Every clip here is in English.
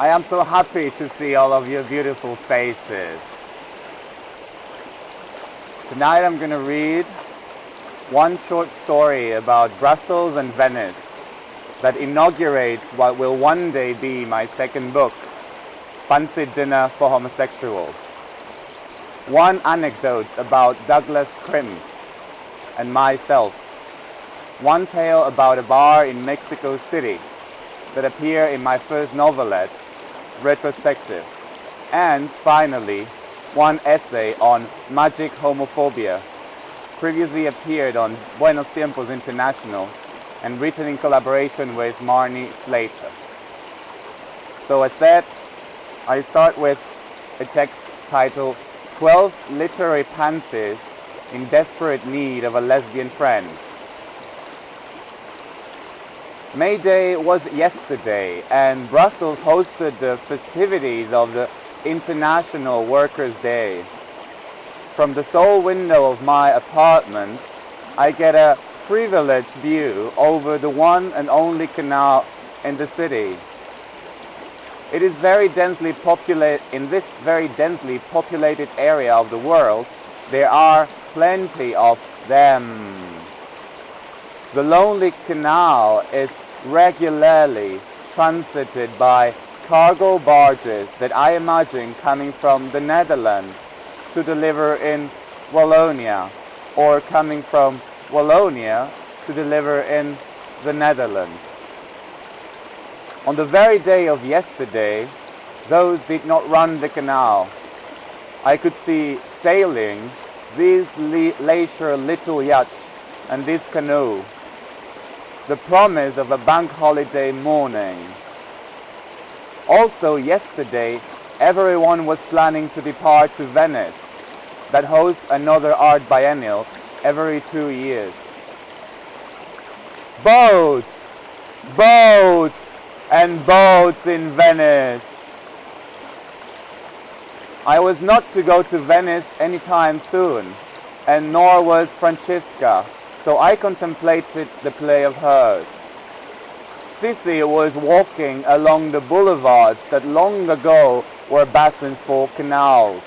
I am so happy to see all of your beautiful faces. Tonight I'm going to read one short story about Brussels and Venice that inaugurates what will one day be my second book, Fancy Dinner for Homosexuals. One anecdote about Douglas Crimp and myself. One tale about a bar in Mexico City that appear in my first novelette, Retrospective. And finally, one essay on magic homophobia, previously appeared on Buenos Tiempos International and written in collaboration with Marnie Slater. So as said, I start with a text titled 12 Literary Pansies in Desperate Need of a Lesbian Friend. May Day was yesterday and Brussels hosted the festivities of the International Workers' Day. From the sole window of my apartment, I get a privileged view over the one and only canal in the city. It is very densely populated, in this very densely populated area of the world, there are plenty of them. The lonely canal is regularly transited by cargo barges that I imagine coming from the Netherlands to deliver in Wallonia or coming from Wallonia to deliver in the Netherlands. On the very day of yesterday, those did not run the canal. I could see sailing these leisure little yachts and this canoe, the promise of a bank holiday morning. Also yesterday, everyone was planning to depart to Venice, that hosts another art biennial every two years. Boats! Boats! And boats in Venice! I was not to go to Venice anytime soon, and nor was Francesca, so I contemplated the play of hers. Sissy was walking along the boulevards that long ago were basins for canals.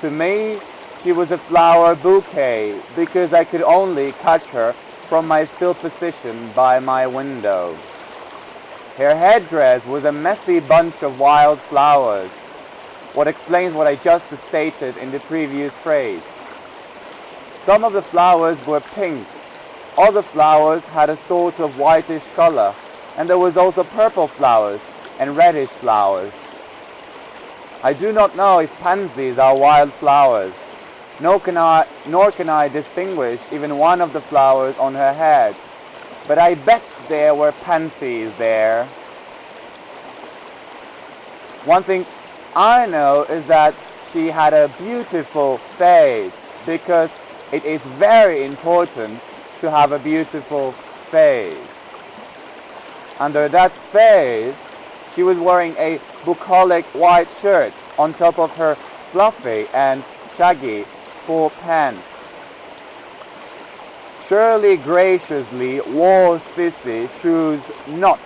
To me, she was a flower bouquet because I could only catch her from my still position by my window. Her headdress was a messy bunch of wild flowers, what explains what I just stated in the previous phrase. Some of the flowers were pink, other flowers had a sort of whitish color, and there was also purple flowers and reddish flowers. I do not know if pansies are wild flowers, nor can I, nor can I distinguish even one of the flowers on her head, but I bet there were pansies there. One thing I know is that she had a beautiful face because it is very important to have a beautiful face. Under that face, she was wearing a bucolic white shirt on top of her fluffy and shaggy sport pants. Shirley graciously wore Sissy shoes not.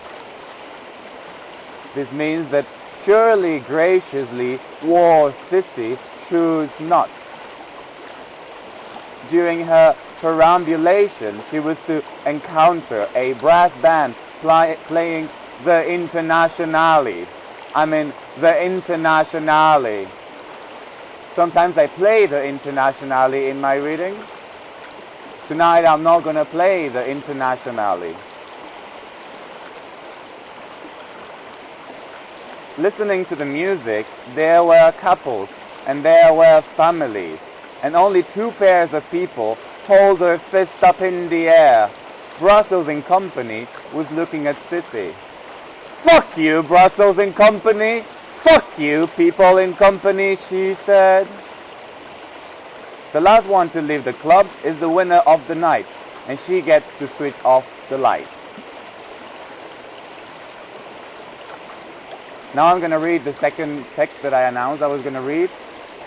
This means that Shirley graciously wore Sissy shoes not. During her perambulation, she was to encounter a brass band play, playing the Internationale. I mean, the Internationale. Sometimes I play the Internationale in my readings. Tonight I'm not going to play the Internationale. Listening to the music, there were couples and there were families, and only two pairs of people hold their fist up in the air. Brussels and Company was looking at Sissy. Fuck you, Brussels and Company! Fuck you, people in company, she said. The last one to leave the club is the winner of the night, and she gets to switch off the lights. Now I'm going to read the second text that I announced I was going to read,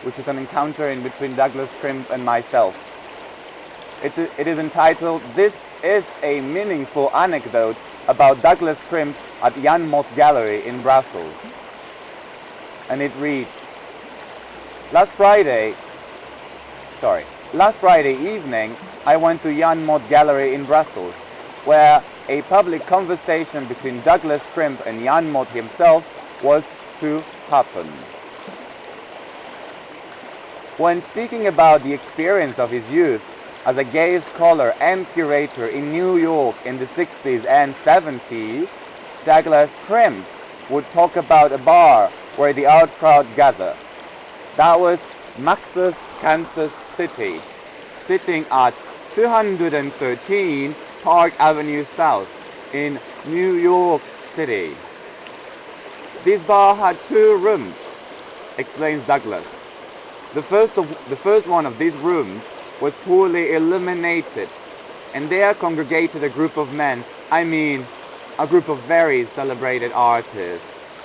which is an encounter in between Douglas Crimp and myself. It's a, it is entitled, This is a Meaningful Anecdote about Douglas Crimp at Jan Mot Gallery in Brussels. and it reads, Last Friday, sorry, last Friday evening, I went to Jan Mot Gallery in Brussels, where a public conversation between Douglas Crimp and Jan Mot himself was to happen. When speaking about the experience of his youth as a gay scholar and curator in New York in the 60s and 70s, Douglas Crimp would talk about a bar where the art crowd gathered. That was Max's Kansas City, sitting at 213 Park Avenue South in New York City. This bar had two rooms, explains Douglas. The first, of, the first one of these rooms was poorly illuminated, and there congregated a group of men, I mean, a group of very celebrated artists,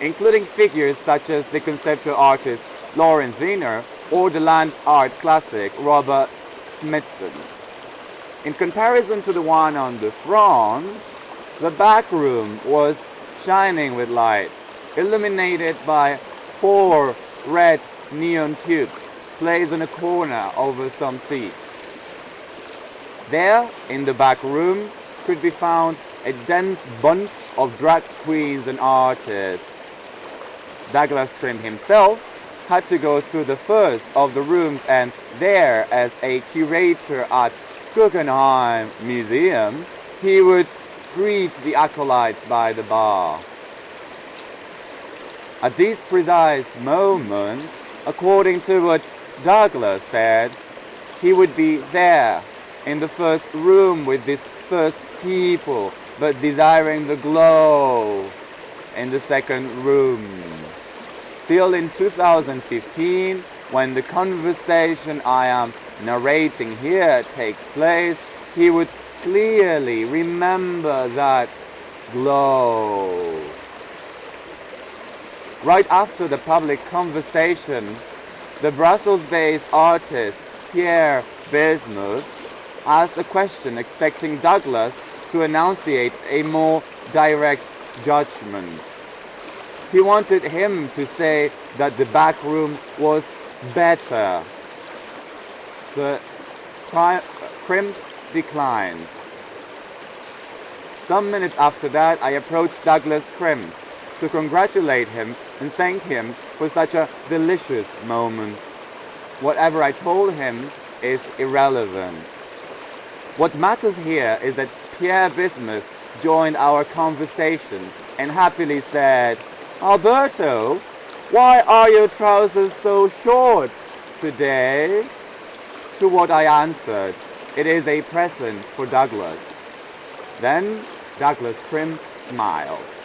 including figures such as the conceptual artist Lawrence Weiner or the land art classic Robert Smithson. In comparison to the one on the front, the back room was shining with light, illuminated by four red neon tubes placed in a corner over some seats. There, in the back room, could be found a dense bunch of drag queens and artists. Douglas Crimp himself had to go through the first of the rooms and there, as a curator at Guggenheim Museum, he would greet the acolytes by the bar. At this precise moment, according to what Douglas said, he would be there in the first room with these first people, but desiring the glow in the second room. Still in 2015, when the conversation I am narrating here takes place, he would clearly remember that glow. Right after the public conversation, the Brussels-based artist Pierre Bismuth asked a question expecting Douglas to enunciate a more direct judgment. He wanted him to say that the back room was better. The crimp declined. Some minutes after that, I approached Douglas Crimp to congratulate him and thank him for such a delicious moment. Whatever I told him is irrelevant. What matters here is that Pierre Bismuth joined our conversation and happily said, Alberto, why are your trousers so short today? To what I answered, it is a present for Douglas. Then Douglas Crimp smiled.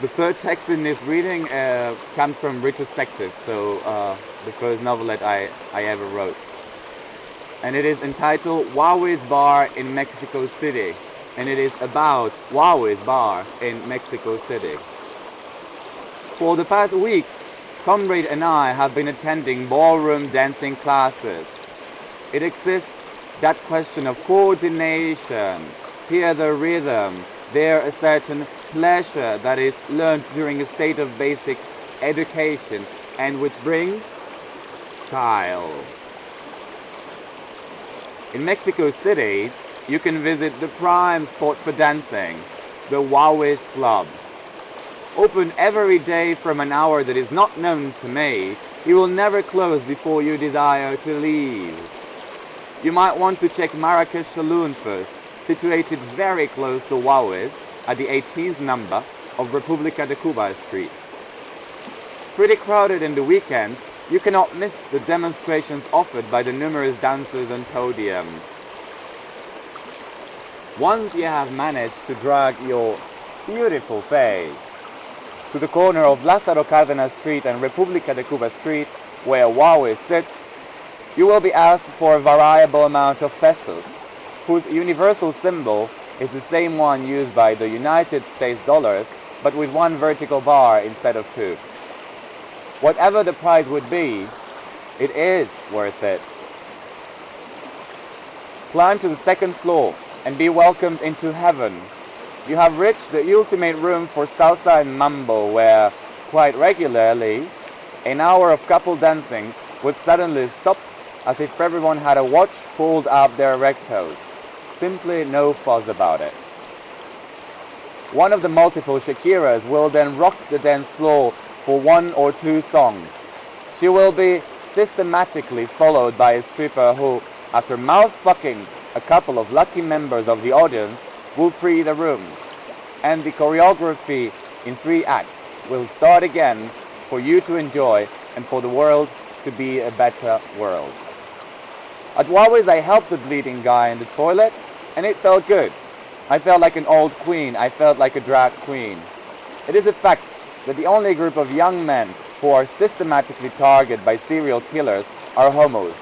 The third text in this reading uh, comes from Retrospective, so uh, the first novelette I, I ever wrote. And it is entitled Huawei's Bar in Mexico City. And it is about Huawei's Bar in Mexico City. For the past weeks, Comrade and I have been attending ballroom dancing classes. It exists that question of coordination, hear the rhythm, there a certain pleasure that is learned during a state of basic education and which brings style. In Mexico City, you can visit the prime spot for dancing, the Huawei's Club. Open every day from an hour that is not known to me, it will never close before you desire to leave. You might want to check Marrakesh Saloon first, situated very close to Huawei's, at the 18th number of Republica de Cuba Street. Pretty crowded in the weekends, you cannot miss the demonstrations offered by the numerous dancers and podiums. Once you have managed to drag your beautiful face to the corner of Lázaro Cárdenas Street and Republica de Cuba Street, where Huawei sits, you will be asked for a variable amount of pesos, whose universal symbol is the same one used by the United States dollars, but with one vertical bar instead of two. Whatever the price would be, it is worth it. Climb to the second floor and be welcomed into heaven. you have reached the ultimate room for salsa and mambo where, quite regularly, an hour of couple dancing would suddenly stop as if everyone had a watch pulled up their rectos. Simply no fuss about it. One of the multiple Shakiras will then rock the dance floor for one or two songs. She will be systematically followed by a stripper who, after mouth fucking a couple of lucky members of the audience, will free the room. And the choreography in three acts will start again for you to enjoy and for the world to be a better world. At Huawei's I helped the bleeding guy in the toilet and it felt good. I felt like an old queen, I felt like a drag queen. It is a fact that the only group of young men who are systematically targeted by serial killers are homos.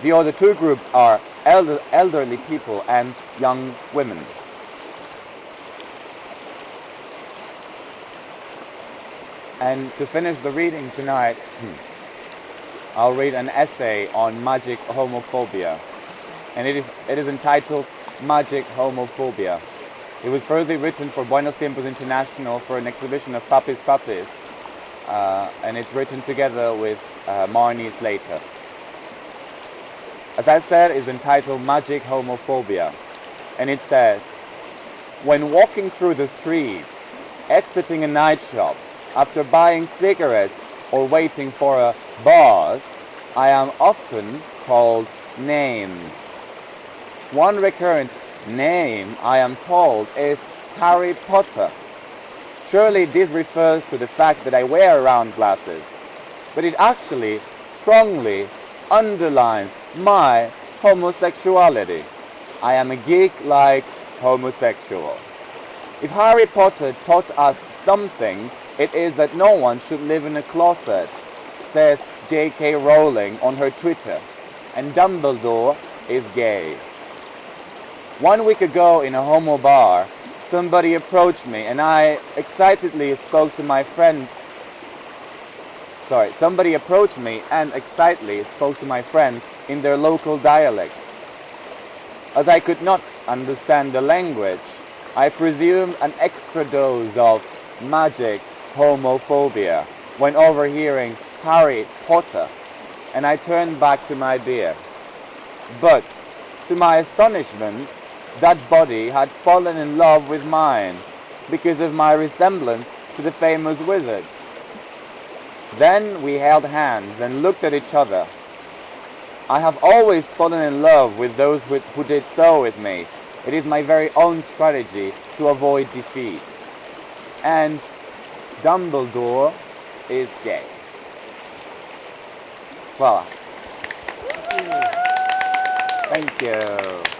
The other two groups are elder, elderly people and young women. And to finish the reading tonight, hmm, I'll read an essay on magic homophobia. And it is, it is entitled Magic Homophobia. It was further written for Buenos Tiempos International for an exhibition of Papis Puppies. Uh, and it's written together with uh, Marnie Slater. As I said, it's entitled Magic Homophobia. And it says, When walking through the streets, exiting a night shop, after buying cigarettes or waiting for a bus, I am often called names. One recurrent name I am called is Harry Potter. Surely this refers to the fact that I wear round glasses, but it actually strongly underlines my homosexuality. I am a geek-like homosexual. If Harry Potter taught us something, it is that no one should live in a closet, says J.K. Rowling on her Twitter, and Dumbledore is gay. One week ago in a homo bar, somebody approached me and I excitedly spoke to my friend. Sorry, somebody approached me and excitedly spoke to my friend in their local dialect. As I could not understand the language, I presumed an extra dose of magic homophobia when overhearing Harry Potter, and I turned back to my beer. But, to my astonishment, that body had fallen in love with mine because of my resemblance to the famous wizard. Then we held hands and looked at each other. I have always fallen in love with those who, who did so with me. It is my very own strategy to avoid defeat. And Dumbledore is gay. Voila. Thank you.